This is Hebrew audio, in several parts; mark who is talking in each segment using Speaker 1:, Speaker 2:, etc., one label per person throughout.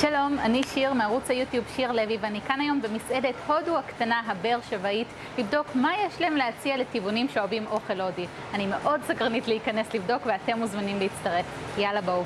Speaker 1: שלום, אני שיר מערוץ היוטיוב שיר לוי ואני כאן היום במסעדת הודו הקטנה הבאר שבעית לבדוק מה יש להם להציע לטבעונים שאוהבים אוכל הודי. אני מאוד סקרנית להיכנס לבדוק ואתם מוזמנים להצטרף. יאללה בואו.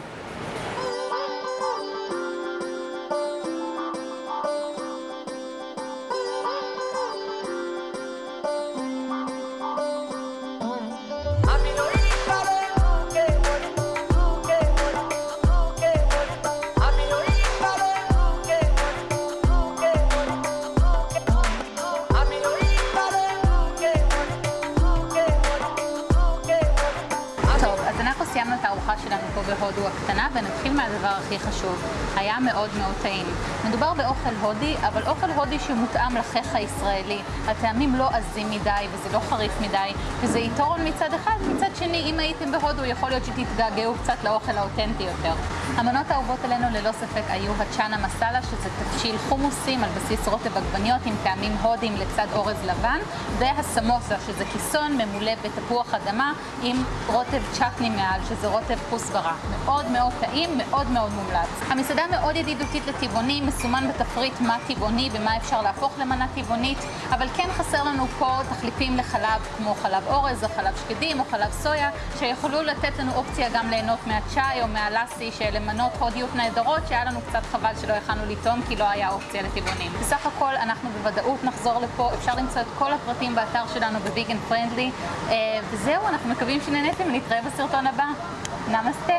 Speaker 1: סיימנו את הארוחה שלנו פה בהודו הקטנה ונתחיל מהדבר הכי חשוב. היה מאוד מאוד טעים. מדובר באוכל הודי, אבל אוכל הודי שמותאם לחיך הישראלי. הטעמים לא עזים מדי וזה לא חריף מדי, וזה יתרון מצד אחד. מצד שני, אם הייתם בהודו, יכול להיות שתתגעגעו קצת לאוכל האותנטי יותר. המנות האהובות עלינו ללא ספק היו הצ'אנה מסאלה, שזה תבשיל חומוסים על בסיס רוטב עגבניות עם טעמים הודיים לצד אורז לבן, והסמוסה, שזה כיסון ממולא בתפוח אדמה עם רוטב צ'טני מעל, שזה רוטב כוסברה. מאוד מאוד טעים, מאוד מאוד מומלץ. המסעדה מאוד ידידותית לטבעונים, מסומן בתפריט מה טבעוני ומה אפשר להפוך למנה טבעונית, אבל כן חסר לנו פה תחליפים לחלב כמו חלב אורז או חלב שקדים או חלב סויה, שיכולו לתת לנו אופציה גם ליהנות מהצ'אי או מהלאסי, שאלה מנות הודיות נהדרות, שהיה לנו קצת חבל שלא יכלנו לטעום כי לא היה אופציה לטבעונים. בסך הכל אנחנו בוודאות נחזור לפה, אפשר למצוא את כל הפרטים באתר שלנו בוויגן פרנדלי, וזהו, אנחנו מקווים שנהניתם, נתראה בסרטון הבא. ナマステ